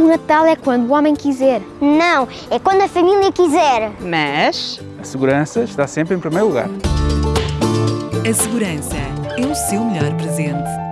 O Natal é quando o homem quiser. Não, é quando a família quiser. Mas A segurança está sempre em primeiro lugar. A segurança é o seu melhor presente.